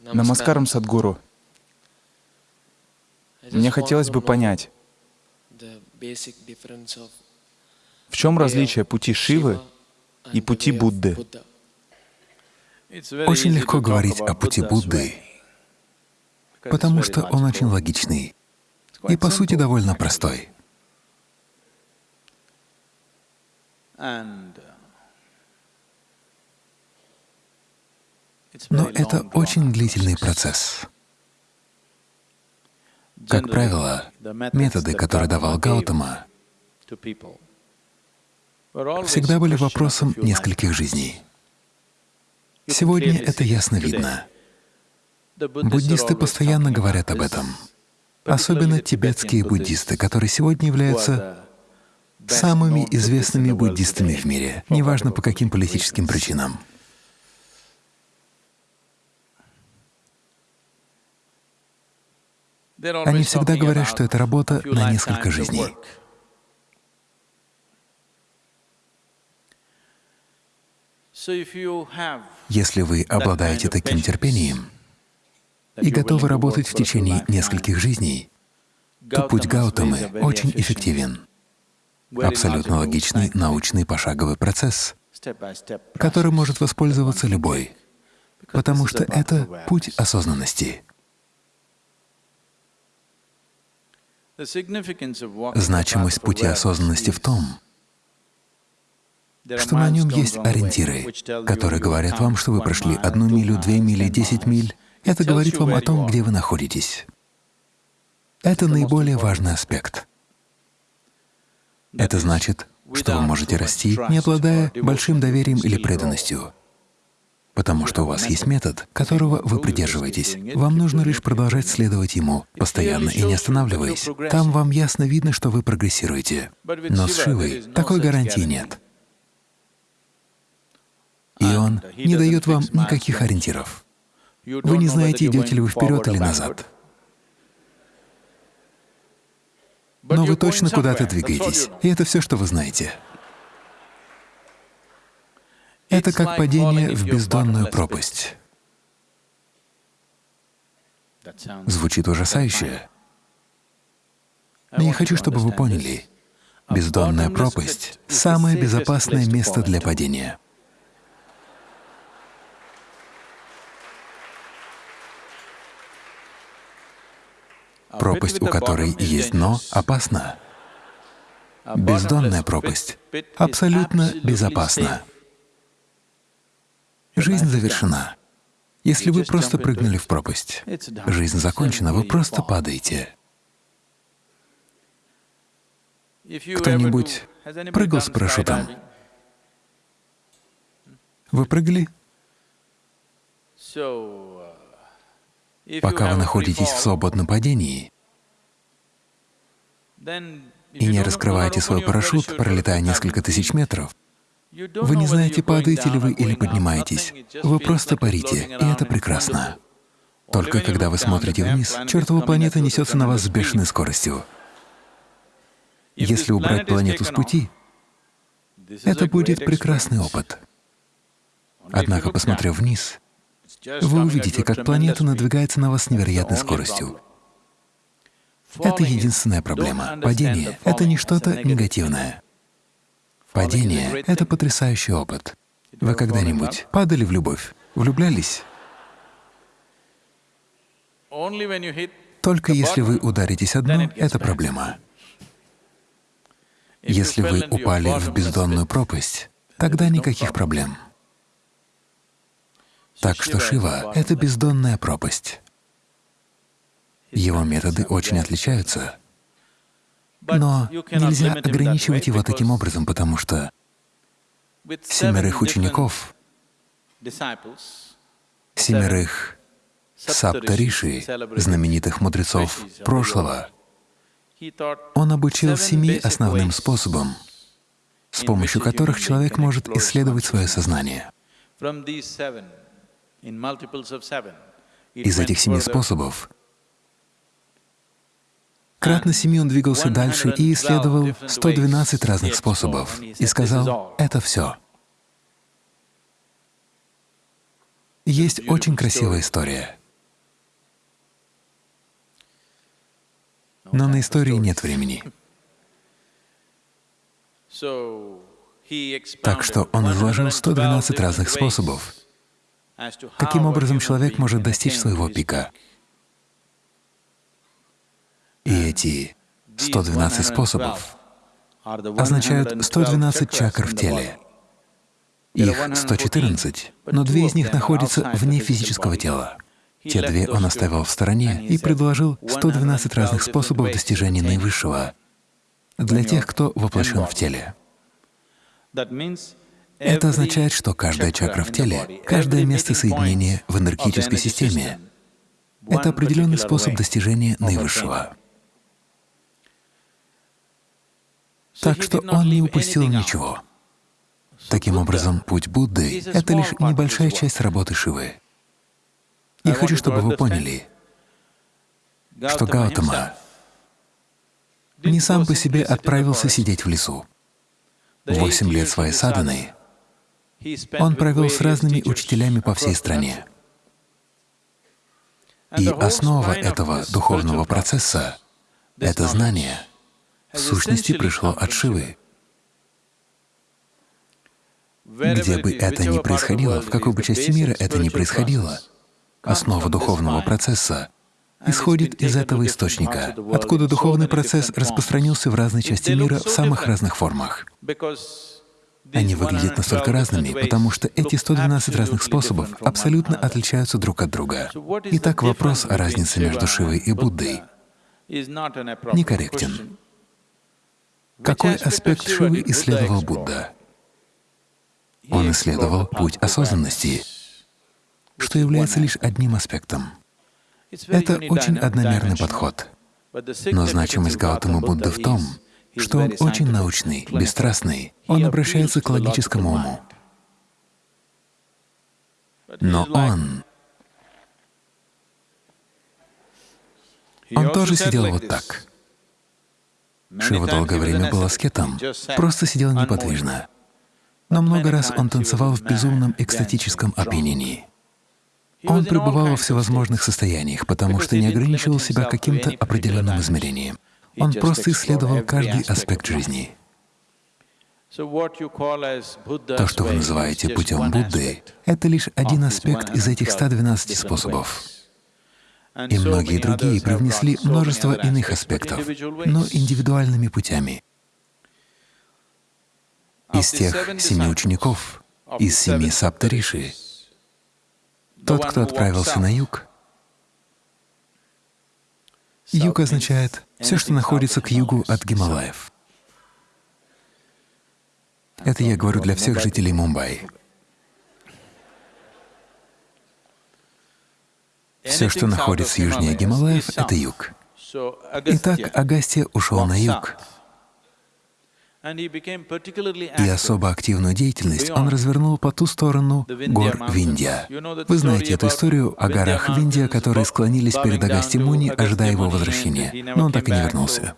Намаскарам, Садгуру. Мне хотелось бы понять, в чем различие пути Шивы и пути Будды? Очень легко говорить о пути Будды, потому что он очень логичный и, по сути, довольно простой. Но это очень длительный процесс. Как правило, методы, которые давал Гаутама, всегда были вопросом нескольких жизней. Сегодня это ясно видно. Буддисты постоянно говорят об этом, особенно тибетские буддисты, которые сегодня являются самыми известными буддистами в мире, неважно по каким политическим причинам. Они всегда говорят, что это работа на несколько жизней. Если вы обладаете таким терпением и готовы работать в течение нескольких жизней, то путь Гаутамы очень эффективен. Абсолютно логичный научный пошаговый процесс, который может воспользоваться любой, потому что это путь осознанности. Значимость пути осознанности в том, что на нем есть ориентиры, которые говорят вам, что вы прошли одну милю, две мили, десять миль. Это говорит вам о том, где вы находитесь. Это наиболее важный аспект. Это значит, что вы можете расти, не обладая большим доверием или преданностью потому что у вас есть метод, которого вы придерживаетесь. Вам нужно лишь продолжать следовать ему, постоянно и не останавливаясь. Там вам ясно видно, что вы прогрессируете. Но с Шивой такой гарантии нет. И он не дает вам никаких ориентиров. Вы не знаете, идете ли вы вперед или назад. Но вы точно куда-то двигаетесь, и это все, что вы знаете. Это как падение в бездонную пропасть. Звучит ужасающе. Но я хочу, чтобы вы поняли, бездонная пропасть — самое безопасное место для падения. Пропасть, у которой есть дно, опасна. Бездонная пропасть абсолютно безопасна. Жизнь завершена. Если вы просто прыгнули в пропасть, жизнь закончена, вы просто падаете. Кто-нибудь прыгал с парашютом? Вы прыгали? Пока вы находитесь в свободном падении и не раскрываете свой парашют, пролетая несколько тысяч метров, вы не знаете, падаете ли вы или поднимаетесь. Вы просто парите, и это прекрасно. Только когда вы смотрите вниз, чертова планета несется на вас с бешеной скоростью. Если убрать планету с пути, это будет прекрасный опыт. Однако, посмотрев вниз, вы увидите, как планета надвигается на вас с невероятной скоростью. Это единственная проблема. Падение — это не что-то негативное. Падение — это потрясающий опыт. Вы когда-нибудь падали в любовь, влюблялись? Только если вы ударитесь о дно, это проблема. Если вы упали в бездонную пропасть, тогда никаких проблем. Так что Шива — это бездонная пропасть. Его методы очень отличаются. Но нельзя ограничивать его таким образом, потому что семерых учеников, семерых саптариши, знаменитых мудрецов прошлого, он обучил семи основным способам, с помощью которых человек может исследовать свое сознание. Из этих семи способов Кратно семи он двигался дальше и исследовал 112 разных способов и сказал «это все». Есть очень красивая история, но на истории нет времени. Так что он изложил 112 разных способов, каким образом человек может достичь своего пика эти 112 способов означают 112 чакр в теле. Их 114, но две из них находятся вне физического тела. Те две он оставил в стороне и предложил 112 разных способов достижения наивысшего для тех, кто воплощен в теле. Это означает, что каждая чакра в теле, каждое место соединения в энергетической системе — это определенный способ достижения наивысшего. Так что он не упустил ничего. Таким образом, путь Будды — это лишь небольшая часть работы Шивы. Я хочу, чтобы вы поняли, что Гаутама не сам по себе отправился сидеть в лесу. Восемь лет своей садханы он провел с разными учителями по всей стране. И основа этого духовного процесса — это знание, в сущности пришло от Шивы. Где бы это ни происходило, в какой бы части мира это ни происходило, основа духовного процесса исходит из этого источника, откуда духовный процесс распространился в разные части мира в самых разных формах. Они выглядят настолько разными, потому что эти 112 разных способов абсолютно отличаются друг от друга. Итак, вопрос о разнице между Шивой и Буддой некорректен. Какой аспект Шивы исследовал Будда? Он исследовал путь осознанности, что является лишь одним аспектом. Это очень одномерный подход. Но значимость Гаутамы Будды в том, что он очень научный, бесстрастный, он обращается к логическому уму. Но он... Он тоже сидел вот так. Шива долгое время был аскетом, просто сидел неподвижно. Но много раз он танцевал в безумном экстатическом опьянении. Он пребывал во всевозможных состояниях, потому что не ограничивал себя каким-то определенным измерением. Он просто исследовал каждый аспект жизни. То, что вы называете путем Будды, это лишь один аспект из этих 112 способов. И многие другие привнесли множество иных аспектов, но индивидуальными путями. Из тех семи учеников, из семи саптариши, тот, кто отправился на юг, юг означает все, что находится к югу от Гималаев. Это я говорю для всех жителей Мумбаи. Все, что находится южнее Гималаев, — это юг. Итак, Агастья ушел на юг, и особо активную деятельность он развернул по ту сторону гор Виндия. Вы знаете эту историю о горах Виндия, которые склонились перед Агасти Муни, ожидая его возвращения, но он так и не вернулся.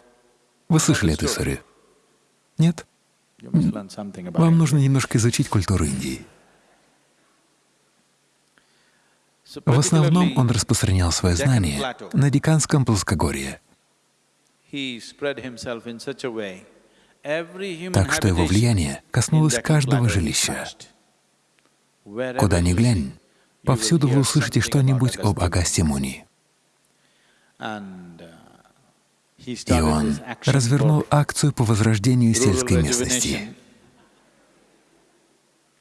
Вы слышали эту историю? Нет? Вам нужно немножко изучить культуру Индии. В основном он распространял свои знания на Диканском плоскогорье. Так что его влияние коснулось каждого жилища. Куда ни глянь, повсюду вы услышите что-нибудь об Агасте Муни. И он развернул акцию по возрождению сельской местности.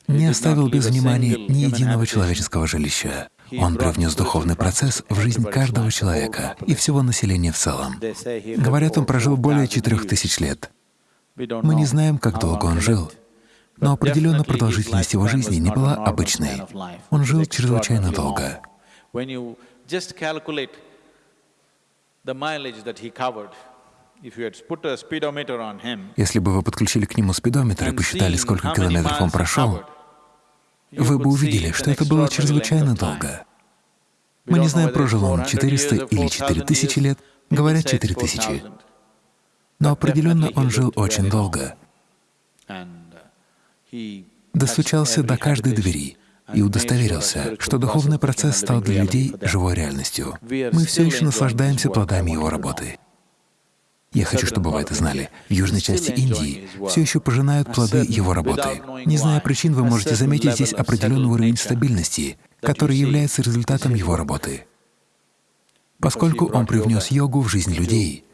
Не оставил без внимания ни единого человеческого жилища. Он привнес духовный процесс в жизнь каждого человека и всего населения в целом. Говорят, он прожил более четырех тысяч лет. Мы не знаем, как долго он жил, но определенно продолжительность его жизни не была обычной. Он жил чрезвычайно долго. Если бы вы подключили к нему спидометр и посчитали, сколько километров он прошел, вы бы увидели, что это было чрезвычайно долго. Мы не знаем, прожил он 400 или 4000 лет, говорят 4000. Но определенно он жил очень долго. Достучался до каждой двери и удостоверился, что духовный процесс стал для людей живой реальностью. Мы все еще наслаждаемся плодами его работы. Я хочу, чтобы вы это знали. В южной части Индии все еще пожинают плоды его работы. Не зная причин, вы можете заметить здесь определенный уровень стабильности, который является результатом его работы. Поскольку он привнес йогу в жизнь людей,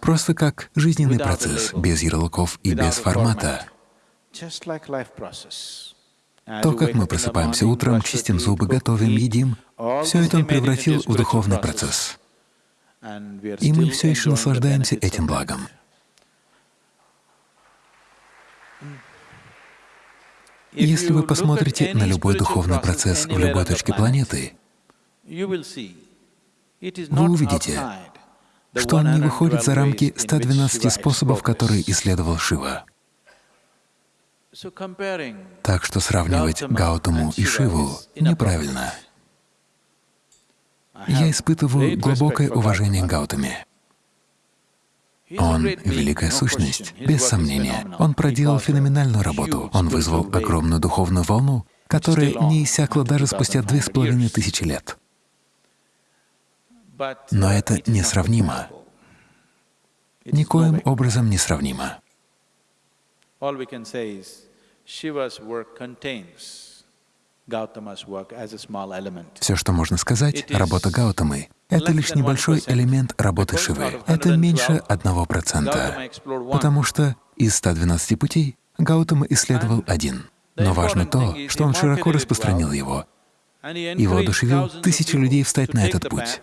просто как жизненный процесс, без ярлыков и без формата. То, как мы просыпаемся утром, чистим зубы, готовим, едим, все это он превратил в духовный процесс. И мы все еще наслаждаемся этим благом. Если вы посмотрите на любой духовный процесс в любой точке планеты, вы увидите, что он не выходит за рамки 112 способов, которые исследовал Шива. Так что сравнивать Гаутаму и Шиву неправильно. Я испытываю глубокое уважение к Гаутаме. Он — великая сущность, без сомнения. Он проделал феноменальную работу. Он вызвал огромную духовную волну, которая не иссякла даже спустя две с половиной тысячи лет. Но это несравнимо. Никоим образом не сравнимо. Все, что можно сказать, работа Гаутамы — это лишь небольшой элемент работы Шивы. Это меньше одного процента, потому что из 112 путей Гаутама исследовал один. Но важно то, что он широко распространил его. И воодушевил тысячи людей встать на этот путь.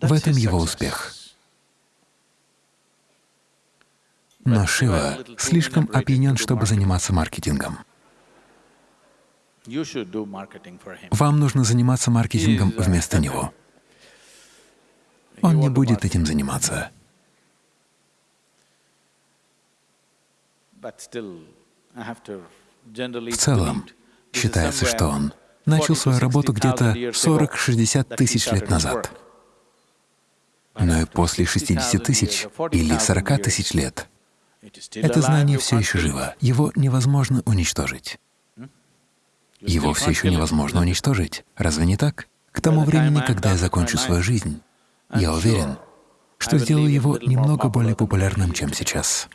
В этом его успех. Но Шива слишком опьянен, чтобы заниматься маркетингом. Вам нужно заниматься маркетингом вместо него. Он не будет этим заниматься. В целом, считается, что он начал свою работу где-то 40-60 тысяч лет назад. Но и после 60 тысяч или 40 тысяч лет это знание все еще живо, его невозможно уничтожить. Его все еще невозможно уничтожить. Разве не так? К тому времени, когда я закончу свою жизнь, я уверен, что сделаю его немного более популярным, чем сейчас.